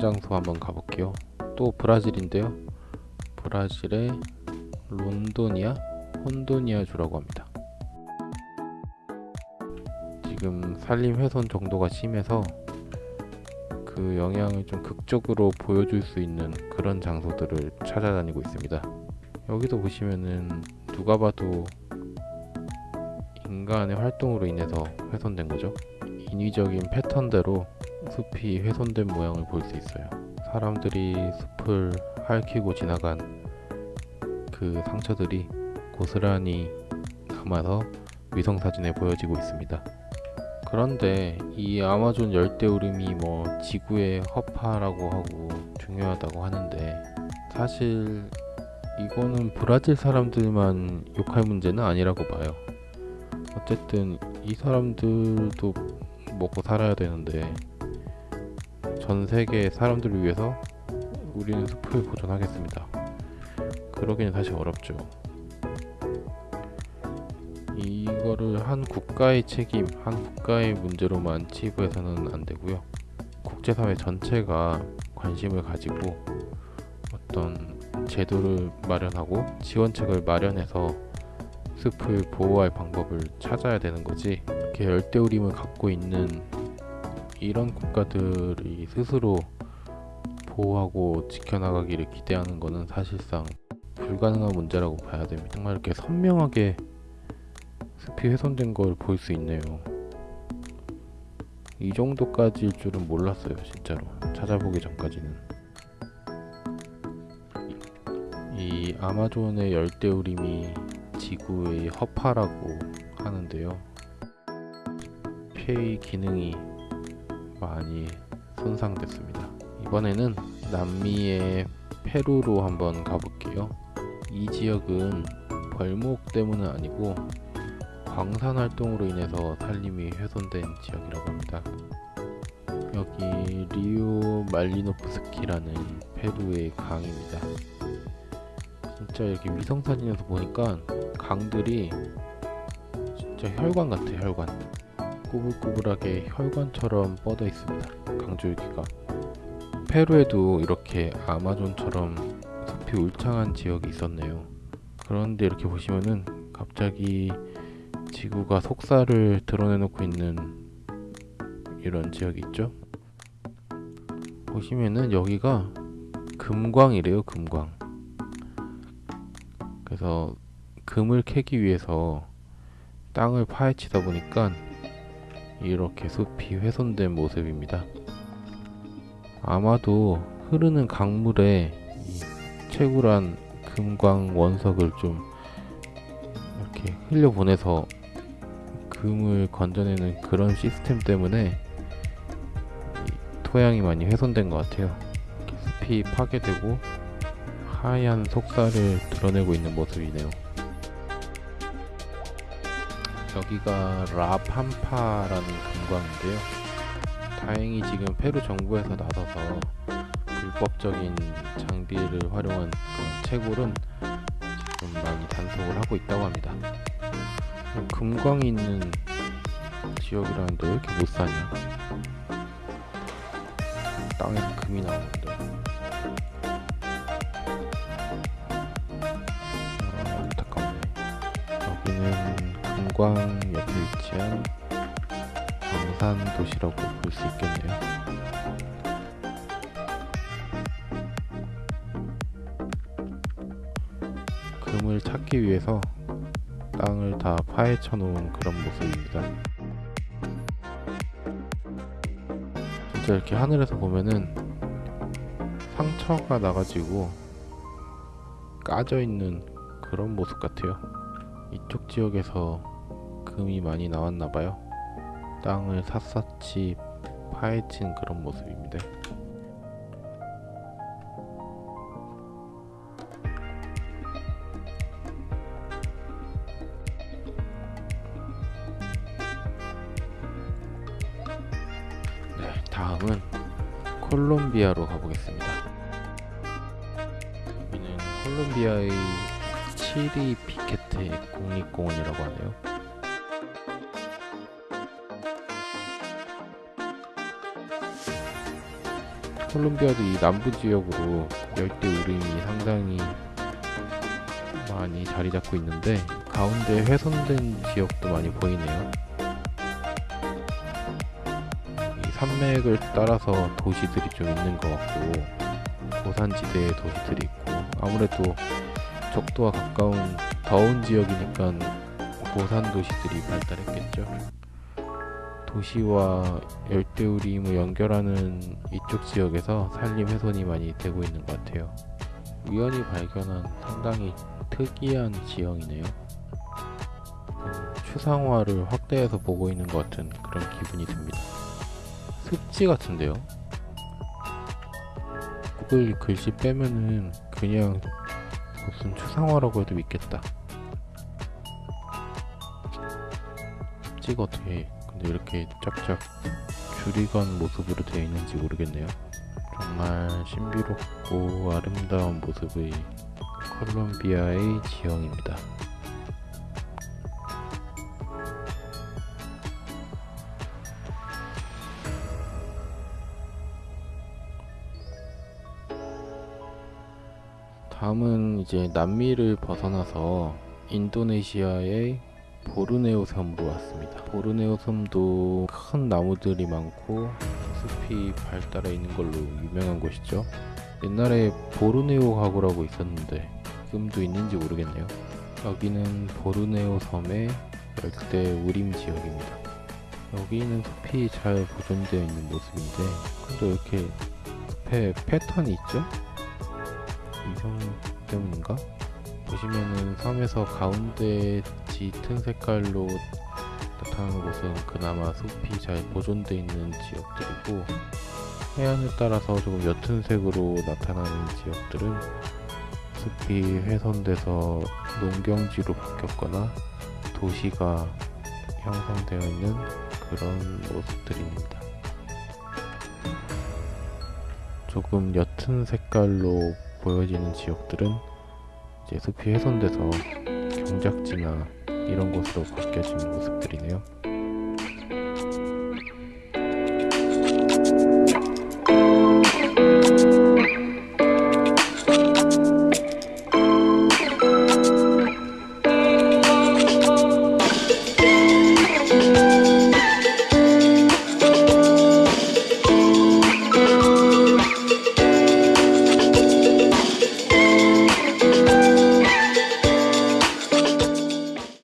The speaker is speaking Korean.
장소 한번 가볼게요. 또 브라질인데요. 브라질의 론도니아 혼도니아 주라고 합니다. 지금 산림 훼손 정도가 심해서 그 영향을 좀 극적으로 보여줄 수 있는 그런 장소들을 찾아다니고 있습니다. 여기도 보시면은 누가 봐도 인간의 활동으로 인해서 훼손된 거죠. 인위적인 패턴대로 숲이 훼손된 모양을 볼 수 있어요. 사람들이 숲을 핥히고 지나간 그 상처들이 고스란히 남아서 위성사진에 보여지고 있습니다. 그런데 이 아마존 열대우림이 뭐 지구의 허파라고 하고 중요하다고 하는데 사실 이거는 브라질 사람들만 욕할 문제는 아니라고 봐요. 어쨌든 이 사람들도 먹고 살아야 되는데 전 세계 사람들을 위해서 우리는 숲을 보존하겠습니다. 그러기는 사실 어렵죠. 이거를 한 국가의 책임, 한 국가의 문제로만 치부해서는 안 되고요. 국제사회 전체가 관심을 가지고 어떤 제도를 마련하고 지원책을 마련해서 숲을 보호할 방법을 찾아야 되는 거지 이렇게 열대우림을 갖고 있는 이런 국가들이 스스로 보호하고 지켜나가기를 기대하는 것은 사실상 불가능한 문제라고 봐야 됩니다. 정말 이렇게 선명하게 숲이 훼손된 걸 볼 수 있네요. 이 정도까지일 줄은 몰랐어요, 진짜로. 찾아보기 전까지는. 이 아마존의 열대우림이 지구의 허파라고 하는데요. 폐의 기능이 많이 손상됐습니다. 이번에는 남미의 페루로 한번 가볼게요. 이 지역은 벌목 때문은 아니고 광산 활동으로 인해서 산림이 훼손된 지역이라고 합니다. 여기 리오 말리노프스키라는 페루의 강입니다. 진짜 여기 위성 사진에서 보니까 강들이 진짜 혈관 같아 혈관. 꾸불꾸불하게 혈관처럼 뻗어 있습니다. 강줄기가. 페루에도 이렇게 아마존처럼 숲이 울창한 지역이 있었네요. 그런데 이렇게 보시면은 갑자기 지구가 속살을 드러내놓고 있는 이런 지역이 있죠. 보시면은 여기가 금광이래요, 금광. 그래서 금을 캐기 위해서 땅을 파헤치다 보니까 이렇게 숲이 훼손된 모습입니다. 아마도 흐르는 강물에 채굴한 금광 원석을 좀 이렇게 흘려보내서 금을 건져내는 그런 시스템 때문에 토양이 많이 훼손된 것 같아요. 숲이 파괴되고 하얀 속살을 드러내고 있는 모습이네요. 여기가 라팜파라는 금광인데요. 다행히 지금 페루 정부에서 나서서 불법적인 장비를 활용한 그 채굴은 지금 많이 단속을 하고 있다고 합니다. 금광이 있는 지역이라는데 왜 이렇게 못 사냐? 땅에서 금이 나오는 금광 옆에 위치한 광산 도시라고 볼 수 있겠네요. 금을 찾기 위해서 땅을 다 파헤쳐 놓은 그런 모습입니다. 진짜 이렇게 하늘에서 보면은 상처가 나가지고 까져 있는 그런 모습 같아요. 이쪽 지역에서 금이 많이 나왔나 봐요. 땅을 샅샅이 파헤친 그런 모습입니다. 네, 다음은 콜롬비아로 가보겠습니다. 여기는 콜롬비아의 치리 피케테 국립공원이라고 하네요. 콜롬비아도 이 남부 지역으로 열대 우림이 상당히 많이 자리 잡고 있는데 가운데 훼손된 지역도 많이 보이네요. 이 산맥을 따라서 도시들이 좀 있는 것 같고 고산지대의 도시들이 있고 아무래도 적도와 가까운 더운 지역이니까 고산 도시들이 발달했겠죠. 도시와 열대우림을 연결하는 이쪽 지역에서 산림 훼손이 많이 되고 있는 것 같아요. 우연히 발견한 상당히 특이한 지형이네요. 음, 추상화를 확대해서 보고 있는 것 같은 그런 기분이 듭니다. 습지 같은데요? 구글 글씨 빼면은 그냥 무슨 추상화라고 해도 믿겠다. 습지가 어떻게 이렇게 쫙쫙 줄이 간 모습으로 되어 있는지 모르겠네요. 정말 신비롭고 아름다운 모습의 콜롬비아의 지형입니다. 다음은 이제 남미를 벗어나서 인도네시아의 보르네오 섬으로 왔습니다. 보르네오 섬도 큰 나무들이 많고 숲이 발달해 있는 걸로 유명한 곳이죠. 옛날에 보르네오 가구라고 있었는데 지금도 있는지 모르겠네요. 여기는 보르네오 섬의 열대 우림 지역입니다. 여기는 숲이 잘 보존되어 있는 모습인데 근데 이렇게 숲에 패턴이 있죠? 이성 때문인가? 보시면은 섬에서 가운데 짙은 색깔로 나타나는 곳은 그나마 숲이 잘 보존되어 있는 지역들이고 해안을 따라서 조금 옅은 색으로 나타나는 지역들은 숲이 훼손돼서 농경지로 바뀌었거나 도시가 형성되어 있는 그런 모습들입니다. 조금 옅은 색깔로 보여지는 지역들은 이제 숲이 훼손돼서 경작지나 이런 곳으로 바뀌어진 모습들이네요.